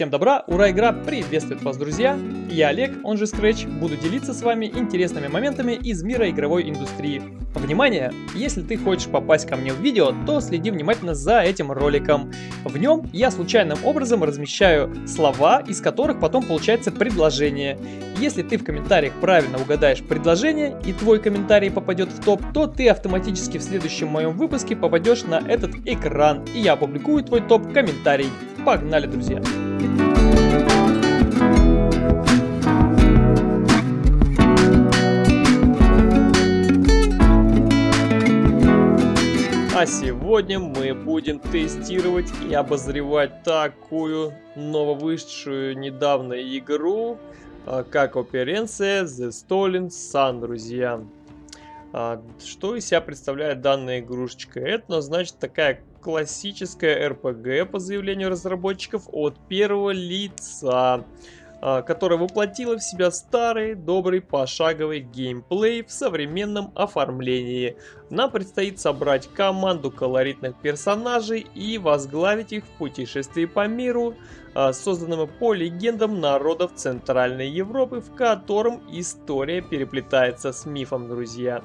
Всем добра, ура, игра приветствует вас, друзья! Я Олег, он же Scratch, буду делиться с вами интересными моментами из мира игровой индустрии. Внимание! Если ты хочешь попасть ко мне в видео, то следи внимательно за этим роликом. В нем я случайным образом размещаю слова, из которых потом получается предложение. Если ты в комментариях правильно угадаешь предложение и твой комментарий попадет в топ, то ты автоматически в следующем моем выпуске попадешь на этот экран, и я опубликую твой топ-комментарий. Погнали, друзья! А сегодня мы будем тестировать и обозревать такую нововышедшую недавно игру, а, как оперенция The Stolen Sun, друзья. А, что из себя представляет данная игрушечка? Это, значит, такая классическая RPG по заявлению разработчиков от первого лица, а, которая воплотила в себя старый, добрый, пошаговый геймплей в современном оформлении. Нам предстоит собрать команду колоритных персонажей и возглавить их в путешествии по миру, а, созданному по легендам народов Центральной Европы, в котором история переплетается с мифом, друзья.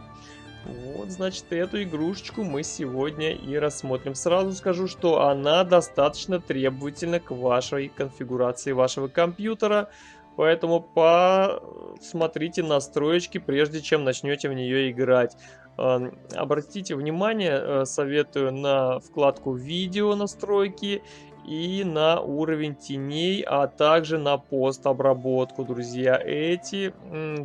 Вот, значит, эту игрушечку мы сегодня и рассмотрим. Сразу скажу, что она достаточно требовательна к вашей конфигурации вашего компьютера. Поэтому посмотрите настроечки, прежде чем начнете в нее играть. Обратите внимание, э, советую на вкладку «Видео настройки» и на уровень теней, а также на постобработку, друзья. Эти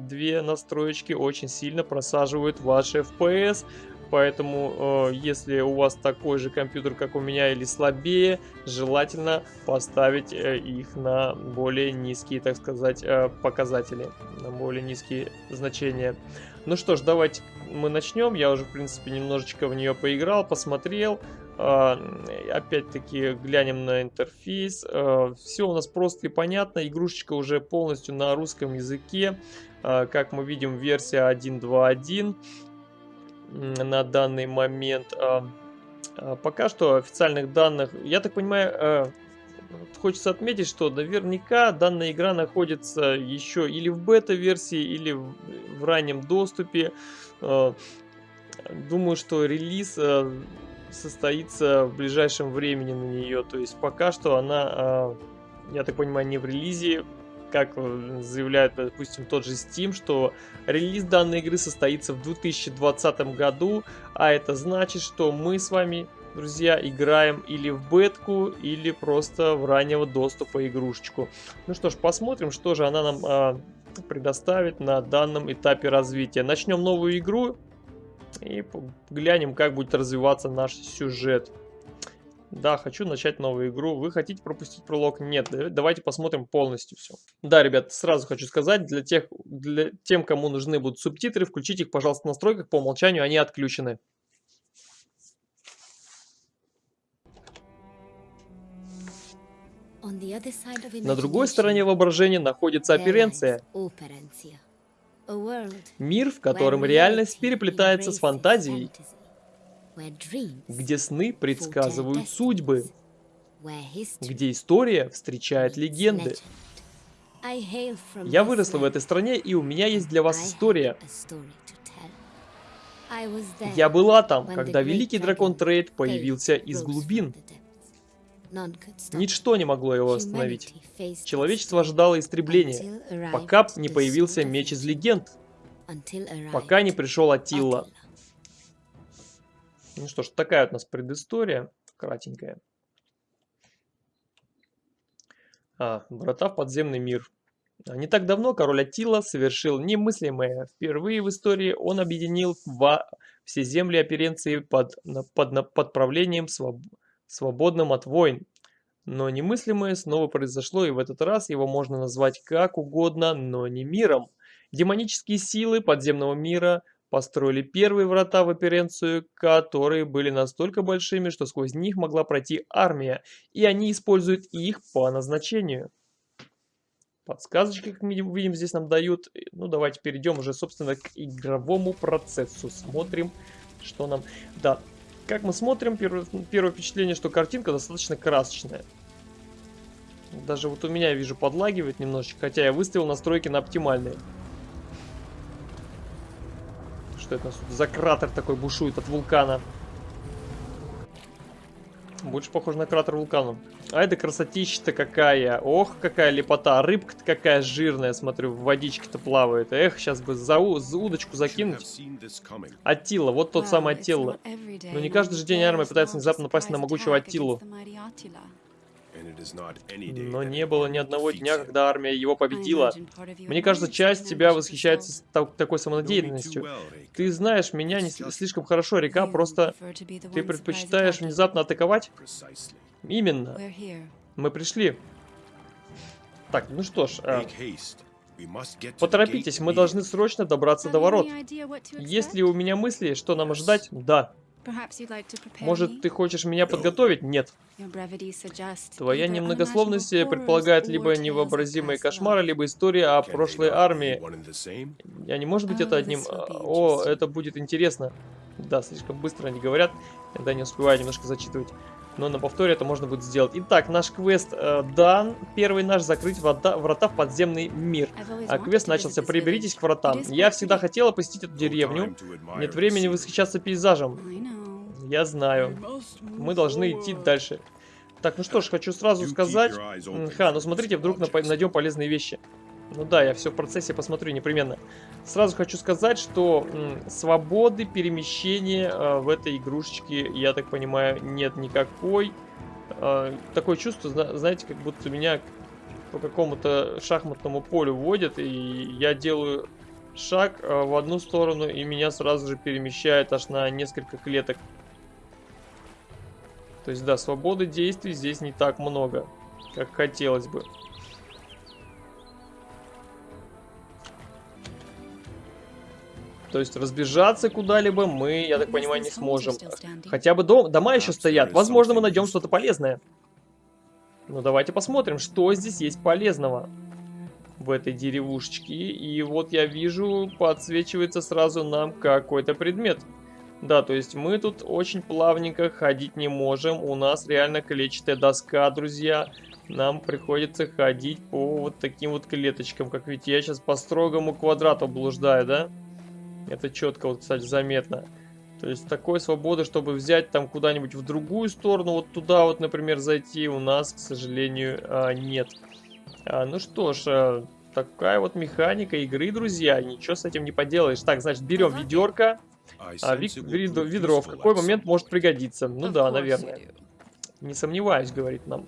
две настроечки очень сильно просаживают ваши FPS, поэтому э, если у вас такой же компьютер, как у меня, или слабее, желательно поставить э, их на более низкие, так сказать, э, показатели, на более низкие значения. Ну что ж, давайте мы начнем. Я уже, в принципе, немножечко в нее поиграл, посмотрел. А, опять-таки глянем на интерфейс. А, Все у нас просто и понятно. Игрушечка уже полностью на русском языке. А, как мы видим, версия 1.2.1 на данный момент. Пока что официальных данных, я так понимаю, хочется отметить, что наверняка данная игра находится еще или в бета-версии, или в раннем доступе. Думаю, что релиз состоится в ближайшем времени на нее. То есть пока что она, а, я так понимаю, не в релизе, как э, заявляет, допустим, тот же Steam, что релиз данной игры состоится в 2020 году, а это значит, что мы с вами, друзья, играем или в бетку, или просто в раннего доступа игрушечку. Ну что ж, посмотрим, что же она нам а, предоставит на данном этапе развития. Начнем новую игру, и глянем, как будет развиваться наш сюжет. Да, хочу начать новую игру. Вы хотите пропустить пролог? Нет. Давайте посмотрим полностью все. Да, ребят, сразу хочу сказать, для тех, для тем, кому нужны будут субтитры, включите их, пожалуйста, в настройках. По умолчанию они отключены. На другой стороне воображения находится оперенция. Мир, в котором реальность переплетается с фантазией, где сны предсказывают судьбы, где история встречает легенды. Я выросла в этой стране, и у меня есть для вас история. Я была там, когда великий дракон Трейд появился из глубин. Ничто не могло его остановить. Человечество ожидало истребления, пока не появился меч из легенд. Пока не пришел Атилла. Ну что ж, такая вот у нас предыстория, кратенькая. А, врата в подземный мир. Не так давно король Атила совершил немыслимое. Впервые в истории он объединил все земли оперенции под, под, под правлением своб свободным от войн. Но немыслимое снова произошло, и в этот раз его можно назвать как угодно, но не миром. Демонические силы подземного мира построили первые врата в Оперенцию, которые были настолько большими, что сквозь них могла пройти армия, и они используют их по назначению. Подсказочки, как мы видим, здесь нам дают. Ну, давайте перейдем уже, собственно, к игровому процессу. Смотрим, что нам... Да, как мы смотрим, первое, впечатление, что картинка достаточно красочная. Даже вот у меня, вижу, подлагивает немножечко, хотя я выставил настройки на оптимальные. Что это у нас за кратер такой бушует от вулкана? Больше похоже на кратер вулкана. А это красотища-то какая. Ох, какая лепота. Рыбка-то какая жирная, смотрю, в водичке-то плавает. Эх, сейчас бы за, за удочку закинуть. Аттила, вот тот самый Аттила. Но не каждый же день армия пытается внезапно напасть на могучего Аттилу. Но не было ни одного дня, когда армия его победила. Мне кажется, часть тебя восхищается такой самонадеянностью. Ты знаешь меня не слишком хорошо, река, просто ты предпочитаешь внезапно атаковать? Именно. Мы пришли. Так, ну что ж, э, поторопитесь, мы должны срочно добраться до ворот. Есть ли у меня мысли, что нам ожидать? Да. Может, ты хочешь меня подготовить? Нет. Твоя немногословность предполагает либо невообразимые кошмары, либо история о прошлой армии. Я не может быть это одним... О, это будет интересно. Да, слишком быстро они говорят. Да, не успеваю немножко зачитывать. Но на повторе это можно будет сделать. Итак, наш квест э, дан. Первый наш закрыть врата, врата в подземный мир. А квест начался. Приберитесь к вратам. Я всегда хотела посетить эту деревню. Нет времени восхищаться пейзажем. Я знаю. Мы должны идти дальше. Так, ну что ж, хочу сразу сказать... Ха, ну смотрите, вдруг найдем полезные вещи. Ну да, я все в процессе посмотрю непременно. Сразу хочу сказать, что свободы перемещения э, в этой игрушечке, я так понимаю, нет никакой. Э, такое чувство, знаете, как будто меня по какому-то шахматному полю вводят, и я делаю шаг э, в одну сторону, и меня сразу же перемещает аж на несколько клеток. То есть, да, свободы действий здесь не так много, как хотелось бы. То есть разбежаться куда-либо мы, я так понимаю, не сможем. Хотя бы дом, дома еще стоят. Возможно, мы найдем что-то полезное. Ну, давайте посмотрим, что здесь есть полезного в этой деревушечке. И вот я вижу, подсвечивается сразу нам какой-то предмет. Да, то есть мы тут очень плавненько ходить не можем. У нас реально клетчатая доска, друзья. Нам приходится ходить по вот таким вот клеточкам. Как видите, я сейчас по строгому квадрату блуждаю, да? Это четко, вот, кстати, заметно. То есть такой свободы, чтобы взять там куда-нибудь в другую сторону, вот туда вот, например, зайти, у нас, к сожалению, а, нет. А, ну что ж, а, такая вот механика игры, друзья, ничего с этим не поделаешь. Так, значит, берем ведерко. А, вик, ведро, ведро в какой момент может пригодиться? Ну да, наверное. Не сомневаюсь, говорит нам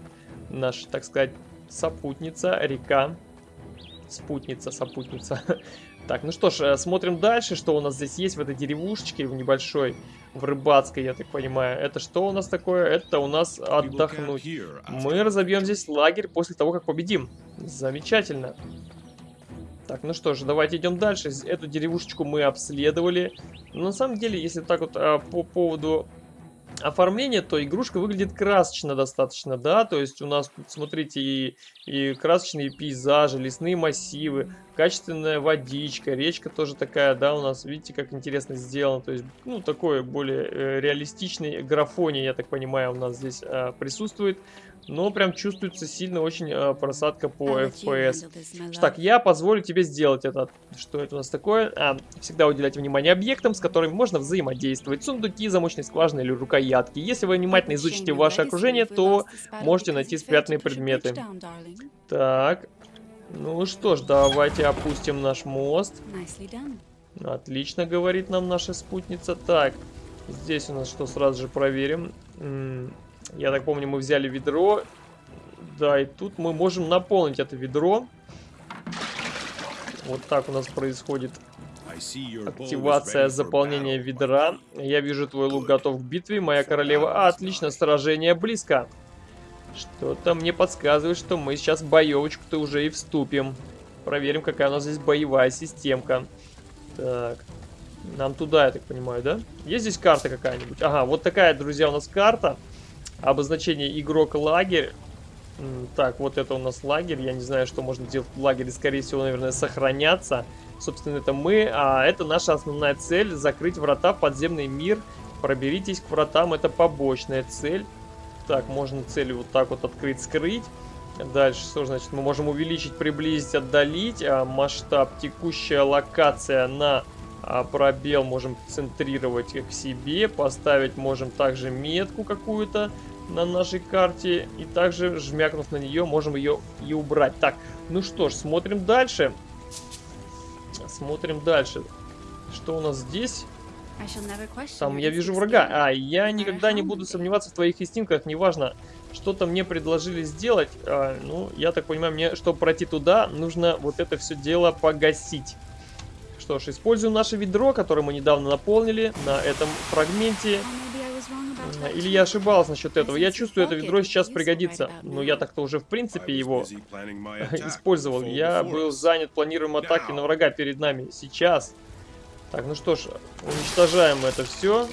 наша, так сказать, сопутница, река. Спутница, сопутница. Так, ну что ж, э, смотрим дальше, что у нас здесь есть в этой деревушечке, в небольшой, в рыбацкой, я так понимаю. Это что у нас такое? Это у нас отдохнуть. Мы разобьем здесь лагерь после того, как победим. Замечательно. Так, ну что ж, давайте идем дальше. Эту деревушечку мы обследовали. Но на самом деле, если так вот а, по поводу оформление, то игрушка выглядит красочно достаточно, да, то есть у нас тут, смотрите, и, и красочные пейзажи, лесные массивы, качественная водичка, речка тоже такая, да, у нас, видите, как интересно сделано, то есть, ну, такой более э, реалистичный графоний, я так понимаю, у нас здесь э, присутствует. Но прям чувствуется сильно очень э, просадка по FPS. Так, я позволю тебе сделать это. Что это у нас такое? А, всегда уделять внимание объектам, с которыми можно взаимодействовать. Сундуки, замочные скважины или рукоятки. Если вы внимательно изучите ваше окружение, то можете найти спрятанные предметы. Так. Ну что ж, давайте опустим наш мост. Отлично, говорит нам наша спутница. Так, здесь у нас что, сразу же проверим. Я так помню, мы взяли ведро. Да, и тут мы можем наполнить это ведро. Вот так у нас происходит активация заполнения ведра. Я вижу, твой лук готов к битве, моя королева. А, отлично, сражение близко. Что-то мне подсказывает, что мы сейчас в боевочку-то уже и вступим. Проверим, какая у нас здесь боевая системка. Так. Нам туда, я так понимаю, да? Есть здесь карта какая-нибудь? Ага, вот такая, друзья, у нас карта. Обозначение игрок лагерь. Так, вот это у нас лагерь. Я не знаю, что можно делать в лагере. Скорее всего, наверное, сохраняться. Собственно, это мы. А это наша основная цель. Закрыть врата в подземный мир. Проберитесь к вратам. Это побочная цель. Так, можно цель вот так вот открыть, скрыть. Дальше, что значит? Мы можем увеличить, приблизить, отдалить. А, масштаб, текущая локация на а, пробел можем центрировать к себе. Поставить можем также метку какую-то на нашей карте. И также, жмякнув на нее, можем ее и убрать. Так, ну что ж, смотрим дальше. Смотрим дальше. Что у нас здесь? Там я вижу врага. А, я никогда не буду сомневаться в твоих инстинктах, неважно, что-то мне предложили сделать. А, ну, я так понимаю, мне, чтобы пройти туда, нужно вот это все дело погасить. Что ж, используем наше ведро, которое мы недавно наполнили на этом фрагменте. Или я ошибался насчет этого. Я чувствую, это ведро сейчас пригодится. Но я так-то уже в принципе его использовал. Я был занят планируем атаки на врага перед нами. Сейчас. Так, ну что ж, уничтожаем это все.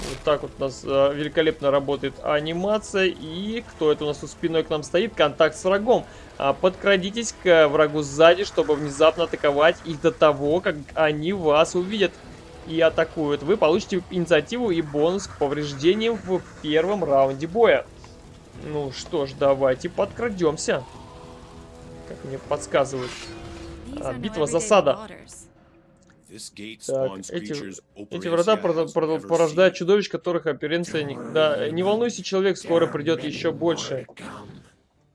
Вот так вот у нас э, великолепно работает анимация. И кто это у нас у спиной к нам стоит? Контакт с врагом. А, подкрадитесь к врагу сзади, чтобы внезапно атаковать их до того, как они вас увидят и атакуют. Вы получите инициативу и бонус к повреждениям в первом раунде боя. Ну что ж, давайте подкрадемся. Как мне подсказывают. А, битва засада. Так, эти, эти врата порождают чудовищ, которых оперенция никогда... Не волнуйся, человек, скоро придет еще больше.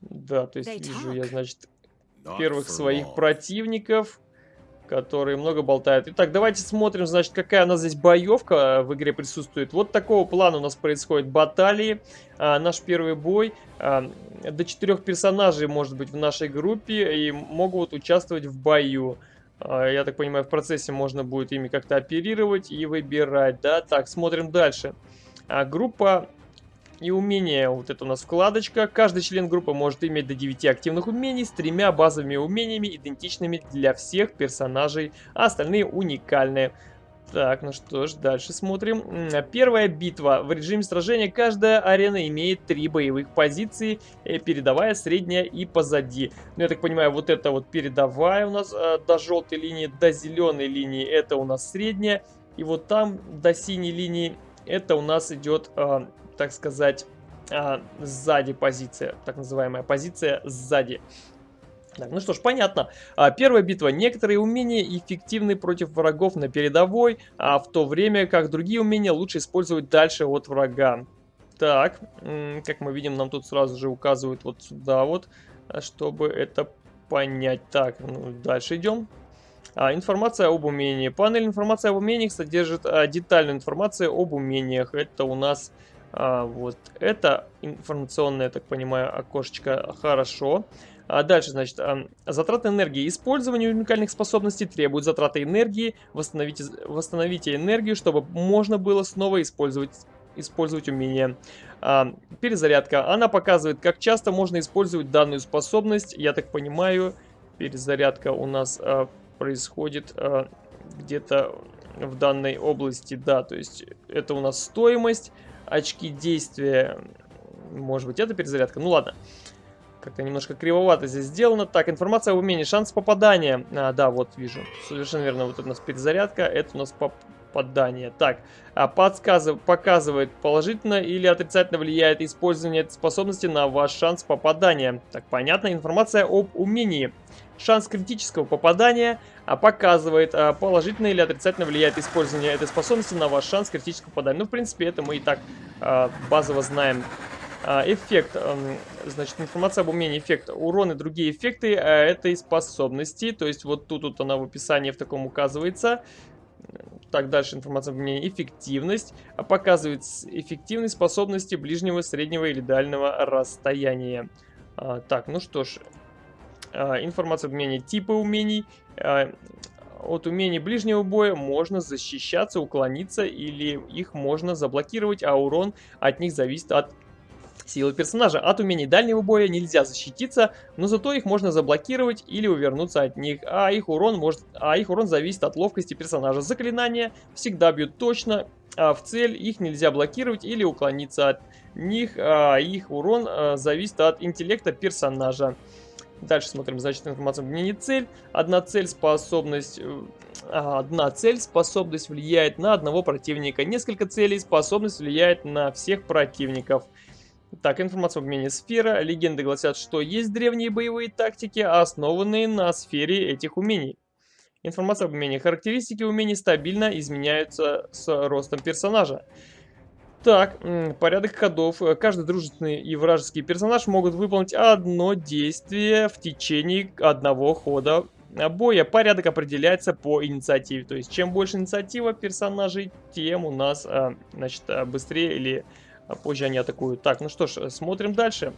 Да, то есть вижу я, значит, первых своих противников, которые много болтают. Итак, давайте смотрим, значит, какая у нас здесь боевка в игре присутствует. Вот такого плана у нас происходит баталии. А, наш первый бой. А, до четырех персонажей может быть в нашей группе и могут участвовать в бою. Я так понимаю, в процессе можно будет ими как-то оперировать и выбирать, да? Так, смотрим дальше. А, группа и умения. Вот это у нас вкладочка. Каждый член группы может иметь до 9 активных умений с тремя базовыми умениями, идентичными для всех персонажей, а остальные уникальные. Так, ну что ж, дальше смотрим. Первая битва. В режиме сражения каждая арена имеет три боевых позиции, э, передовая, средняя и позади. Ну, я так понимаю, вот это вот передовая у нас э, до желтой линии, до зеленой линии это у нас средняя. И вот там до синей линии это у нас идет, э, так сказать, э, сзади позиция, так называемая позиция сзади. Так, ну что ж, понятно. А, первая битва. Некоторые умения эффективны против врагов на передовой, а в то время как другие умения лучше использовать дальше от врага. Так, как мы видим, нам тут сразу же указывают вот сюда вот, чтобы это понять. Так, ну, дальше идем. А, информация об умении. Панель информация об умениях содержит а, детальную информацию об умениях. Это у нас а, вот это информационное, я так понимаю, окошечко. Хорошо. А дальше, значит, затраты энергии. Использование уникальных способностей требует затраты энергии. Восстановите, восстановите энергию, чтобы можно было снова использовать использовать умение. А, перезарядка. Она показывает, как часто можно использовать данную способность. Я так понимаю, перезарядка у нас а, происходит а, где-то в данной области. Да, то есть это у нас стоимость, очки действия. Может быть, это перезарядка. Ну ладно. Как-то немножко кривовато здесь сделано. Так, информация об умении. Шанс попадания. А, да, вот вижу. Совершенно верно. Вот у нас перезарядка. Это у нас попадание. Так, а, подсказывает, показывает, положительно или отрицательно влияет использование этой способности на ваш шанс попадания. Так, понятно. Информация об умении. Шанс критического попадания а, показывает, а, положительно или отрицательно влияет использование этой способности на ваш шанс критического попадания. Ну, в принципе, это мы и так базово знаем. Эффект, значит, информация об умении эффекта. Урон и другие эффекты этой способности. То есть вот тут вот она в описании в таком указывается. Так, дальше информация об умении эффективность. А, показывает эффективность способности ближнего, среднего или дальнего расстояния. Так, ну что ж. Информация об умении типы умений. От умений ближнего боя можно защищаться, уклониться или их можно заблокировать, а урон от них зависит от силы персонажа. От умений дальнего боя нельзя защититься, но зато их можно заблокировать или увернуться от них, а их урон, может, а их урон зависит от ловкости персонажа. Заклинания всегда бьют точно, а в цель их нельзя блокировать или уклониться от них, а их урон а, зависит от интеллекта персонажа. Дальше смотрим, значит, информация не цель. Одна цель, способность... Э, одна цель, способность влияет на одного противника. Несколько целей, способность влияет на всех противников. Так, информация об обмене сфера. Легенды гласят, что есть древние боевые тактики, основанные на сфере этих умений. Информация об умении. Характеристики умений стабильно изменяются с ростом персонажа. Так, порядок ходов. Каждый дружественный и вражеский персонаж могут выполнить одно действие в течение одного хода боя. Порядок определяется по инициативе. То есть, чем больше инициатива персонажей, тем у нас, а, значит, а, быстрее или позже они атакуют. Так, ну что ж, смотрим дальше.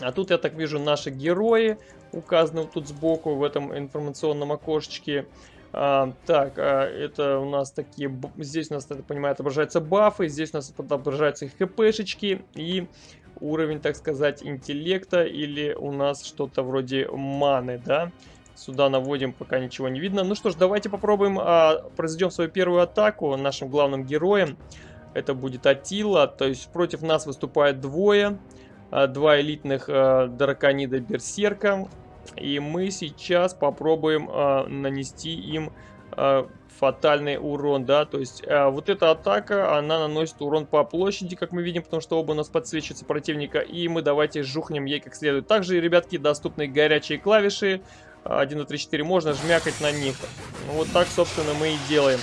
А тут, я так вижу, наши герои указаны тут сбоку в этом информационном окошечке. А, так, а, это у нас такие... Здесь у нас, я понимаю, отображаются бафы, здесь у нас отображаются хпшечки и уровень, так сказать, интеллекта или у нас что-то вроде маны, да? Сюда наводим, пока ничего не видно. Ну что ж, давайте попробуем, а, произведем свою первую атаку нашим главным героем. Это будет Атила, то есть против нас выступает двое. А, два элитных а, драконида Берсерка. И мы сейчас попробуем э, нанести им э, фатальный урон, да, то есть э, вот эта атака, она наносит урон по площади, как мы видим, потому что оба у нас подсвечиваются противника, и мы давайте жухнем ей как следует. Также, ребятки, доступны горячие клавиши, 1, 2, 3, 4, можно жмякать на них. Вот так, собственно, мы и делаем.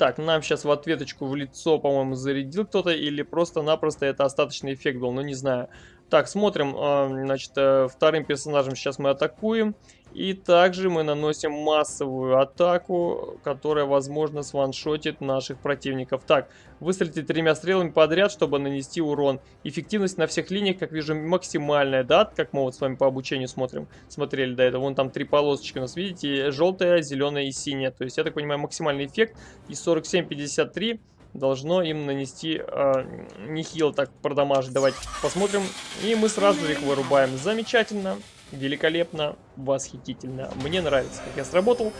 Так, нам сейчас в ответочку в лицо, по-моему, зарядил кто-то, или просто-напросто это остаточный эффект был, ну не знаю. Так, смотрим, а, значит, э, вторым персонажем сейчас мы атакуем. И также мы наносим массовую атаку, которая, возможно, сваншотит наших противников. Так, выстрелите тремя стрелами подряд, чтобы нанести урон. Эффективность на всех линиях, как вижу, максимальная, да? Как мы вот с вами по обучению смотрим, смотрели до этого. Вон там три полосочки у нас, видите? Желтая, зеленая и синяя. То есть, я так понимаю, максимальный эффект. И 47-53 должно им нанести э, нехило так продамажить. Давайте посмотрим. И мы сразу их вырубаем. Замечательно, великолепно, восхитительно. Мне нравится, как я сработал.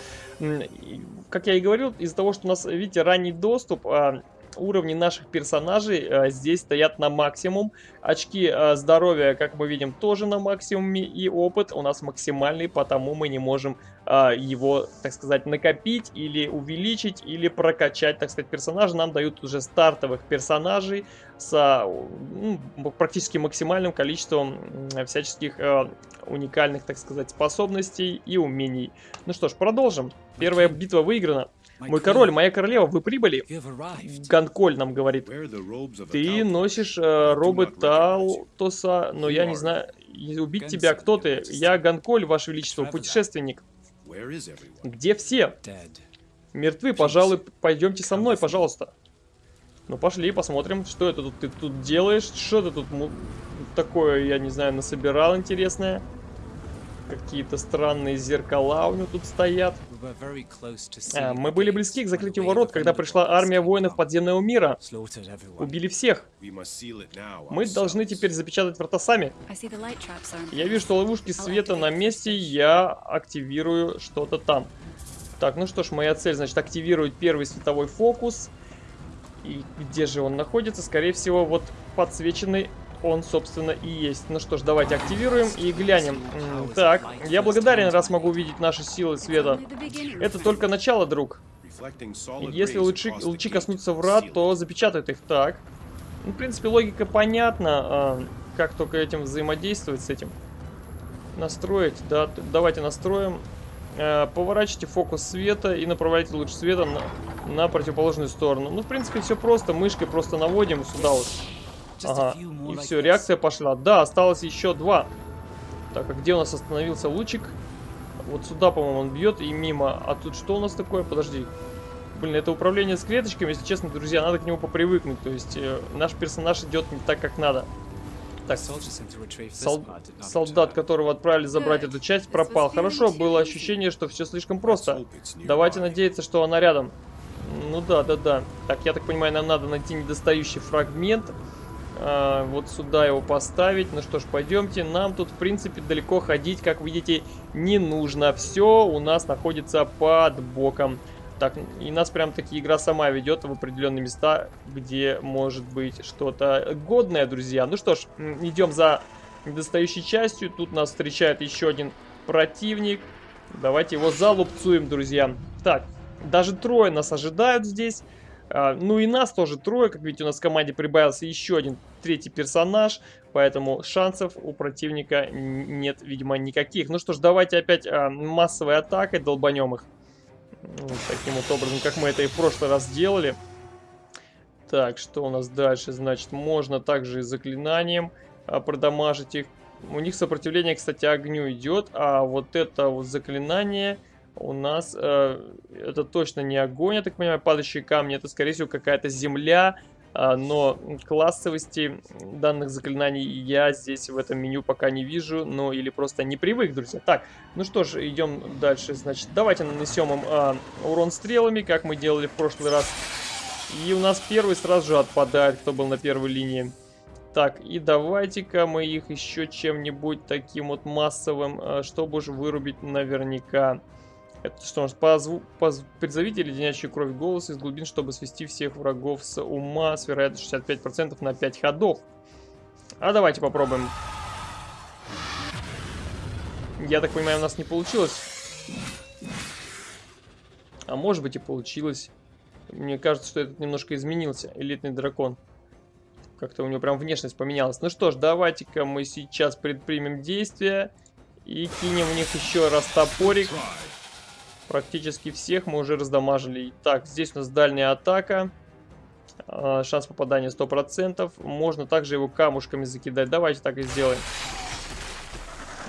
Как я и говорил, из-за того, что у нас, видите, ранний доступ... Э, уровни наших персонажей э, здесь стоят на максимум. Очки э, здоровья, как мы видим, тоже на максимуме. И опыт у нас максимальный, потому мы не можем э, его, так сказать, накопить или увеличить, или прокачать, так сказать, персонажа. Нам дают уже стартовых персонажей с ну, практически максимальным количеством всяческих э, уникальных, так сказать, способностей и умений. Ну что ж, продолжим. Первая битва выиграна. Мой король, моя королева, вы прибыли? Ганколь нам говорит. Ты носишь э, робы Талтоса, но я не знаю, убить тебя, кто ты? Я Ганколь, ваше величество, путешественник. Где все? Мертвы, пожалуй, пойдемте со мной, пожалуйста. Ну пошли, посмотрим, что это тут ты тут делаешь, что ты тут такое, я не знаю, насобирал интересное. Какие-то странные зеркала у него тут стоят. А, мы были близки к закрытию ворот, когда пришла армия воинов подземного мира. Убили всех. Мы должны теперь запечатать врата сами. Я вижу, что ловушки света на месте, я активирую что-то там. Так, ну что ж, моя цель, значит, активировать первый световой фокус. И где же он находится? Скорее всего, вот подсвеченный он, собственно, и есть. Ну что ж, давайте активируем и глянем. Так, я благодарен, раз могу увидеть наши силы света. Это только начало, друг. Если лучи, лучи коснутся врат, то запечатают их. Так. Ну, в принципе, логика понятна. А, как только этим взаимодействовать с этим. Настроить, да. Давайте настроим. А, поворачивайте фокус света и направляйте луч света на, на противоположную сторону. Ну, в принципе, все просто. Мышкой просто наводим сюда вот. Ага, и все, реакция пошла. Да, осталось еще два. Так, а где у нас остановился лучик? Вот сюда, по-моему, он бьет и мимо. А тут что у нас такое? Подожди. Блин, это управление с клеточками, если честно, друзья, надо к нему попривыкнуть. То есть э, наш персонаж идет не так, как надо. Так, сол солдат, которого отправили забрать эту часть, пропал. Хорошо, было ощущение, что все слишком просто. Давайте надеяться, что она рядом. Ну да, да, да. Так, я так понимаю, нам надо найти недостающий фрагмент. А, вот сюда его поставить. Ну что ж, пойдемте. Нам тут, в принципе, далеко ходить, как видите, не нужно. Все у нас находится под боком. Так, и нас прям таки игра сама ведет в определенные места, где может быть что-то годное, друзья. Ну что ж, идем за недостающей частью. Тут нас встречает еще один противник. Давайте его залупцуем, друзья. Так, даже трое нас ожидают здесь. А, ну и нас тоже трое, как видите, у нас в команде прибавился еще один третий персонаж, поэтому шансов у противника нет, видимо, никаких. Ну что ж, давайте опять а, массовой атакой долбанем их. Вот таким вот образом, как мы это и в прошлый раз делали. Так, что у нас дальше? Значит, можно также и заклинанием а, продамажить их. У них сопротивление, кстати, огню идет, а вот это вот заклинание у нас э, это точно не огонь, я так понимаю, падающие камни, это скорее всего какая-то земля, но классовости данных заклинаний я здесь в этом меню пока не вижу, ну или просто не привык, друзья. Так, ну что ж, идем дальше, значит, давайте нанесем им э, урон стрелами, как мы делали в прошлый раз. И у нас первый сразу же отпадает, кто был на первой линии. Так, и давайте-ка мы их еще чем-нибудь таким вот массовым, э, чтобы уж вырубить наверняка. Это что, позв... Поз... призовите леденящую кровь голос из глубин, чтобы свести всех врагов с ума с вероятностью 65% на 5 ходов. А давайте попробуем. Я так понимаю, у нас не получилось. А может быть и получилось. Мне кажется, что этот немножко изменился, элитный дракон. Как-то у него прям внешность поменялась. Ну что ж, давайте-ка мы сейчас предпримем действия. И кинем в них еще раз топорик. Практически всех мы уже раздамажили. Так, здесь у нас дальняя атака. А, шанс попадания 100%. Можно также его камушками закидать. Давайте так и сделаем.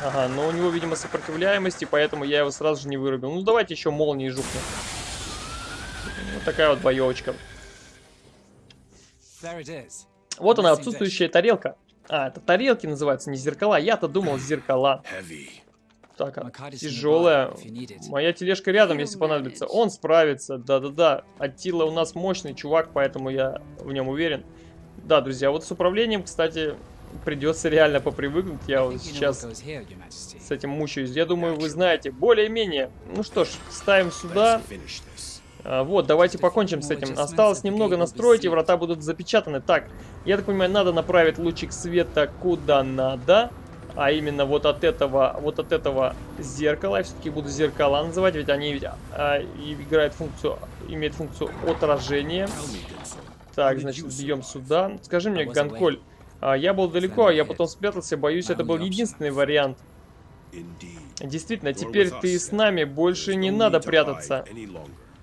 Ага, но у него, видимо, сопротивляемость, и поэтому я его сразу же не вырубил. Ну, давайте еще молнии жукнем. Вот такая вот боевочка. Вот она, отсутствующая тарелка. А, это тарелки называются, не зеркала. Я-то думал зеркала. Так, тяжелая. Моя тележка рядом, если понадобится. Он справится, да-да-да. Аттила у нас мощный чувак, поэтому я в нем уверен. Да, друзья, вот с управлением, кстати, придется реально попривыкнуть. Я вот сейчас с этим мучаюсь. Я думаю, вы знаете. Более-менее. Ну что ж, ставим сюда. А, вот, давайте покончим с этим. Осталось немного настроить, и врата будут запечатаны. Так, я так понимаю, надо направить лучик света куда надо а именно вот от этого, вот от этого зеркала, я все-таки буду зеркала называть, ведь они ведь, а, играют функцию, имеют функцию отражения. Так, значит, бьем сюда. Скажи мне, Ганколь, а, я был далеко, а я потом спрятался, боюсь, это был единственный вариант. Действительно, теперь ты с нами, больше не надо прятаться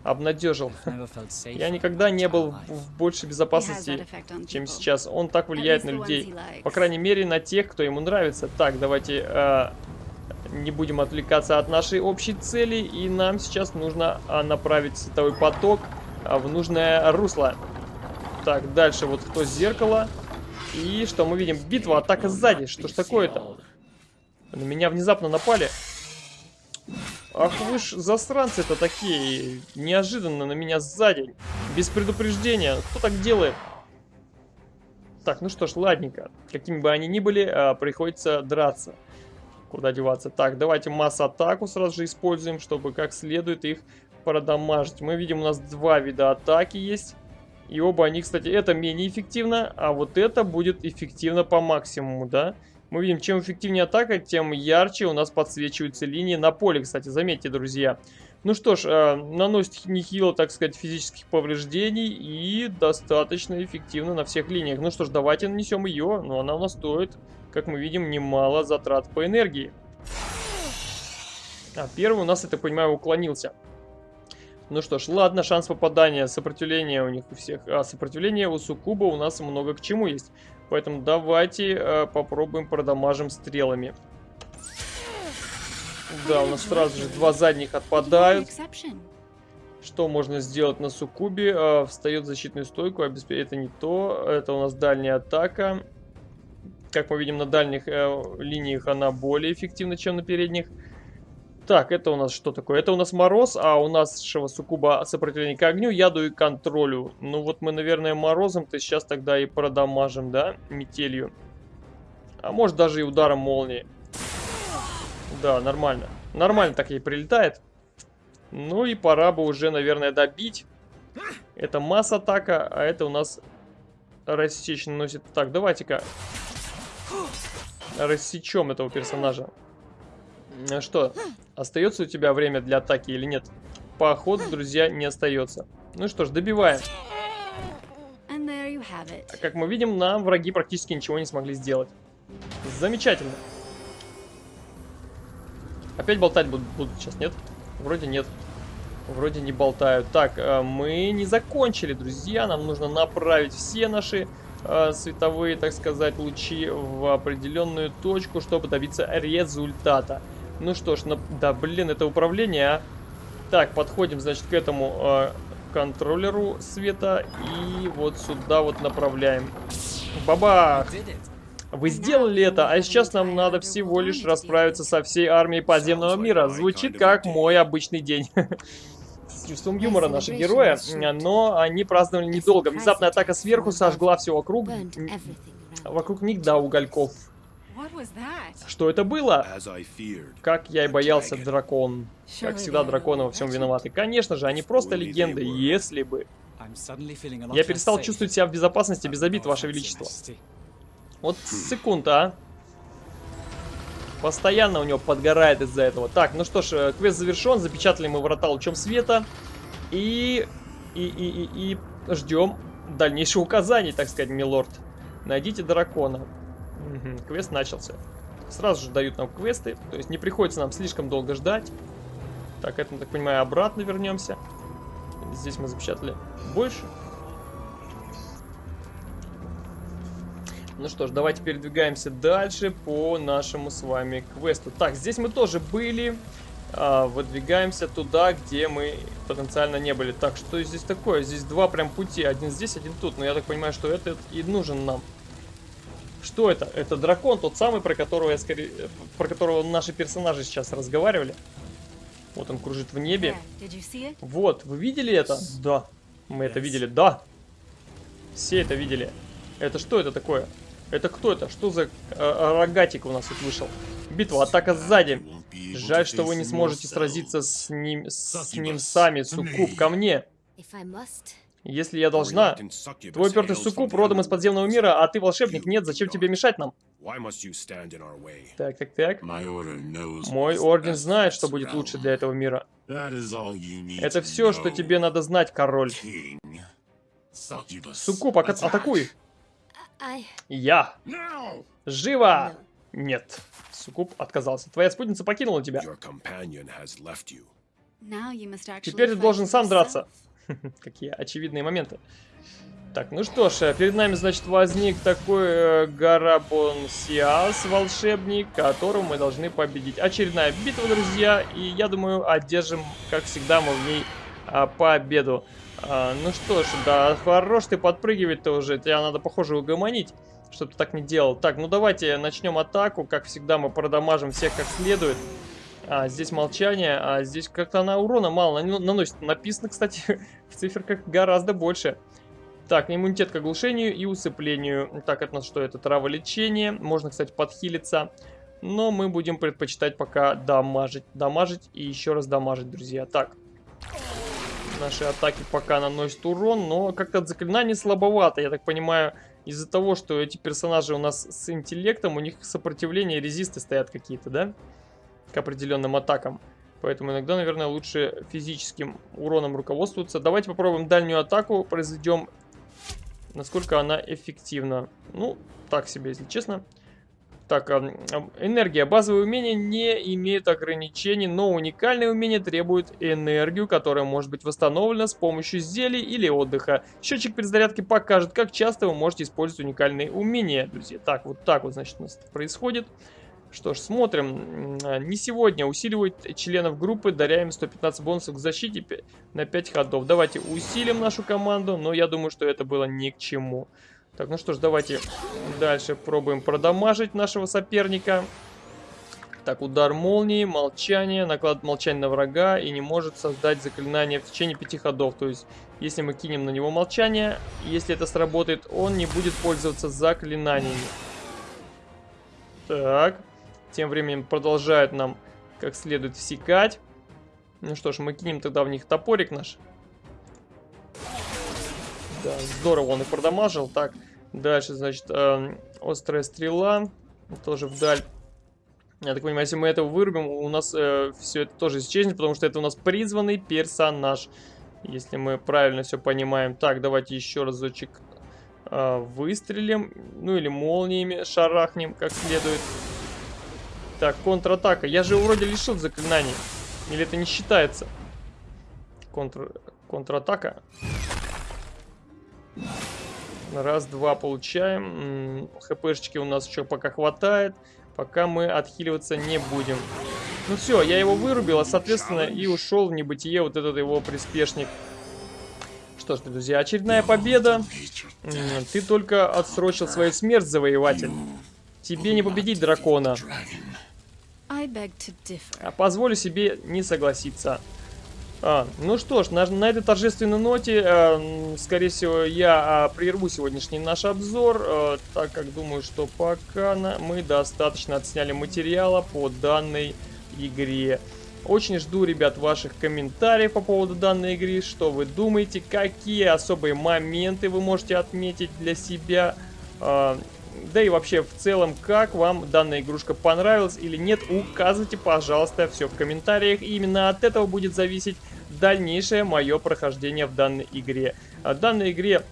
обнадежил. Я никогда не был в большей безопасности, чем сейчас. Он так влияет на людей. По крайней мере, на тех, кто ему нравится. Так, давайте э, не будем отвлекаться от нашей общей цели. И нам сейчас нужно э, направить световой поток э, в нужное русло. Так, дальше вот кто зеркало. И что мы видим? Битва, атака сзади. Что ж такое-то? На меня внезапно напали. Ах вы ж засранцы-то такие. Неожиданно на меня сзади. Без предупреждения. Кто так делает? Так, ну что ж, ладненько. Какими бы они ни были, а, приходится драться. Куда деваться? Так, давайте масс-атаку сразу же используем, чтобы как следует их продамажить. Мы видим, у нас два вида атаки есть. И оба они, кстати, это менее эффективно, а вот это будет эффективно по максимуму, да? Мы видим, чем эффективнее атака, тем ярче у нас подсвечиваются линии на поле, кстати, заметьте, друзья. Ну что ж, э, наносит нехило, так сказать, физических повреждений и достаточно эффективно на всех линиях. Ну что ж, давайте нанесем ее, но она у нас стоит, как мы видим, немало затрат по энергии. А первый у нас, так понимаю, уклонился. Ну что ж, ладно, шанс попадания, сопротивление у них у всех. А сопротивление у Сукуба у нас много к чему есть. Поэтому давайте э, попробуем продамажим стрелами. Да, у нас сразу же два задних отпадают. Что можно сделать на Сукубе? Э, встает защитную стойку, обеспечит. Это не то. Это у нас дальняя атака. Как мы видим, на дальних э, линиях она более эффективна, чем на передних. Так, это у нас что такое? Это у нас мороз, а у нас Сукуба сопротивление к огню, яду и контролю. Ну вот мы, наверное, морозом-то сейчас тогда и продамажим, да, метелью. А может даже и ударом молнии. Да, нормально. Нормально так ей прилетает. Ну и пора бы уже, наверное, добить. Это масс-атака, а это у нас рассечь наносит. Так, давайте-ка рассечем этого персонажа. Э, что, остается у тебя время для атаки или нет? Походу, друзья, не остается. Ну что ж, добиваем. Как мы видим, нам враги практически ничего не смогли сделать. Замечательно. Опять болтать будут, будут сейчас, нет? Вроде нет. Вроде не болтают. Так, э, мы не закончили, друзья. Нам нужно направить все наши э, световые, так сказать, лучи в определенную точку, чтобы добиться результата. Ну что ж, на... да блин, это управление, а. Так, подходим, значит, к этому э, контроллеру света и вот сюда вот направляем. Баба! Вы сделали это, а сейчас нам надо всего лишь расправиться со всей армией подземного мира. Звучит как мой обычный день. С чувством юмора наши герои, но они праздновали недолго. Внезапная атака сверху сожгла все вокруг. Вокруг них до угольков. Что это было? Как я и боялся, дракон. Как всегда, драконы во всем виноваты. Конечно же, они просто легенды, если бы. Я перестал чувствовать себя в безопасности без обид, Ваше Величество. Вот секунд, а. Постоянно у него подгорает из-за этого. Так, ну что ж, э, квест завершен. Запечатали мы врата лучом света. И... И, и, и, и ждем дальнейших указаний, так сказать, милорд. Найдите дракона. Мгм, квест начался. Сразу же дают нам квесты. То есть не приходится нам слишком долго ждать. Так, это, так понимаю, обратно вернемся. Здесь мы запечатали больше. Ну что ж, давайте передвигаемся дальше по нашему с вами квесту. Так, здесь мы тоже были. А, выдвигаемся туда, где мы потенциально не были. Так, что здесь такое? Здесь два прям пути. Один здесь, один тут. Но я так понимаю, что это и нужен нам. Что это? Это дракон, тот самый, про которого я скорее... Про которого наши персонажи сейчас разговаривали. Вот он кружит в небе. Вот, вы видели это? Да. Мы это видели, да. Все это видели. Это что это такое? Это кто это? Что за э, рогатик у нас тут вышел? Битва, атака сзади. Жаль, что вы не сможете сразиться с ним, с ним сами, Суккуб, ко мне. Если я должна. Твой упертый Суккуб родом из подземного мира, а ты волшебник. Нет, зачем тебе мешать нам? Так, так, так. Мой орден знает, что будет лучше для этого мира. Это все, что тебе надо знать, король. Суккуб, ака- атакуй! Я! Живо! Нет. Суккуб отказался. Твоя спутница покинула тебя. Теперь ты должен сам драться. Какие очевидные моменты. Так, ну что ж, э, перед нами, значит, возник такой э, Гарабонсиас, волшебник, которого мы должны победить. Очередная битва, друзья, и я думаю, одержим, как всегда, мы в ней а, победу. А, ну что ж, да, хорош ты подпрыгивать-то уже, тебя надо, похоже, угомонить, чтобы ты так не делал. Так, ну давайте начнем атаку, как всегда, мы продамажим всех как следует. А, здесь молчание, а здесь как-то она урона мало нан- наносит. Написано, кстати, в циферках гораздо больше. Так, иммунитет к оглушению и усыплению. Так, это у нас что? Это траволечение. Можно, кстати, подхилиться. Но мы будем предпочитать пока дамажить. Дамажить и еще раз дамажить, друзья. Так. Наши атаки пока наносят урон, но как-то от заклинаний слабовато. Я так понимаю, из-за того, что эти персонажи у нас с интеллектом, у них сопротивление резисты стоят какие-то, да? К определенным атакам. Поэтому иногда, наверное, лучше физическим уроном руководствоваться. Давайте попробуем дальнюю атаку, произведем, насколько она эффективна. Ну, так себе, если честно. Так, ам, энергия. Базовые умения не имеют ограничений, но уникальные умения требуют энергию, которая может быть восстановлена с помощью зелий или отдыха. Счетчик перезарядки покажет, как часто вы можете использовать уникальные умения, друзья. Так, вот так вот, значит, у нас это происходит. Что ж, смотрим. А, Не сегодня. Усиливает членов группы, даря им 115 бонусов к защите на 5 ходов. Давайте усилим нашу команду, но я думаю, что это было ни к чему. Так, ну что ж, давайте дальше пробуем продамажить нашего соперника. Так, удар молнии, молчание, наклад молчание на врага и не может создать заклинание в течение пяти ходов. То есть, если мы кинем на него молчание, если это сработает, он не будет пользоваться заклинаниями. Так, тем временем продолжают нам как следует всекать. Ну что ж, мы кинем тогда в них топорик наш. Да, здорово он их продамажил. Так, дальше, значит, эм, острая стрела. Тоже вдаль. Я так понимаю, если мы этого вырубим, у нас все это тоже исчезнет, потому что это у нас призванный персонаж. Если мы правильно все понимаем. Так, давайте еще разочек э, выстрелим. Ну или молниями шарахнем как следует. Так, контратака. Я же вроде лишил заклинаний. Или это не считается? Контр... Контратака. Раз, два получаем. ХПшечки у нас еще пока хватает. Пока мы отхиливаться не будем. Ну все, я его вырубил, а соответственно и ушел в небытие вот этот его приспешник. Что ж, друзья, очередная победа. Ты только отсрочил свою смерть, завоеватель. Тебе не победить дракона. А позволю себе не согласиться. А, ну что ж, на, на этой торжественной ноте, э, скорее всего, я э, прерву сегодняшний наш обзор, э, так как думаю, что пока на, мы достаточно отсняли материала по данной игре. Очень жду, ребят, ваших комментариев по поводу данной игры, что вы думаете, какие особые моменты вы можете отметить для себя. Э, да и вообще в целом, как вам данная игрушка понравилась или нет, указывайте, пожалуйста, все в комментариях. И именно от этого будет зависеть дальнейшее мое прохождение в данной игре. В данной игре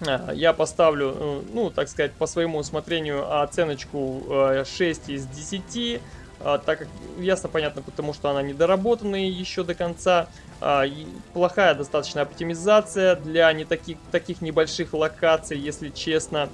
а, я поставлю, э, ну, так сказать, по своему усмотрению оценочку 6 э, из 10, а, так как, ясно, понятно, потому что она недоработанная еще до конца. А, плохая достаточно оптимизация для не таких, таких небольших локаций, если честно.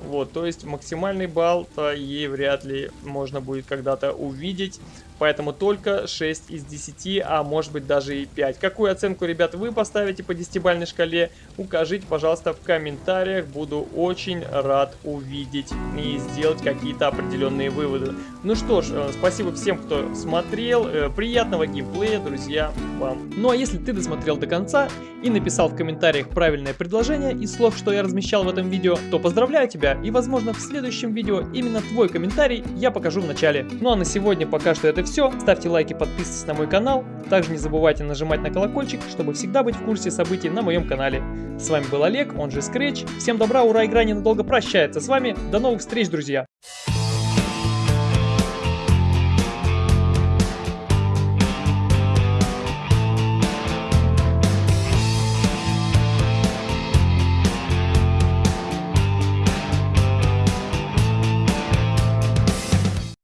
Вот, то есть максимальный балл-то ей вряд ли можно будет когда-то увидеть. Поэтому только 6 из 10, а может быть даже и 5. Какую оценку, ребята, вы поставите по 10-бальной шкале? Укажите, пожалуйста, в комментариях. Буду очень рад увидеть и сделать какие-то определенные выводы. Ну что ж, э, спасибо всем, кто смотрел. Э, приятного геймплея, друзья, вам. Ну а если ты досмотрел до конца и написал в комментариях правильное предложение из слов, что я размещал в этом видео, то поздравляю тебя и, возможно, в следующем видео именно твой комментарий я покажу в начале. Ну а на сегодня пока что это все. Ставьте лайки, подписывайтесь на мой канал. Также не забывайте нажимать на колокольчик, чтобы всегда быть в курсе событий на моем канале. С вами был Олег, он же Scratch. Всем добра, ура, игра ненадолго прощается с вами. До новых встреч, друзья!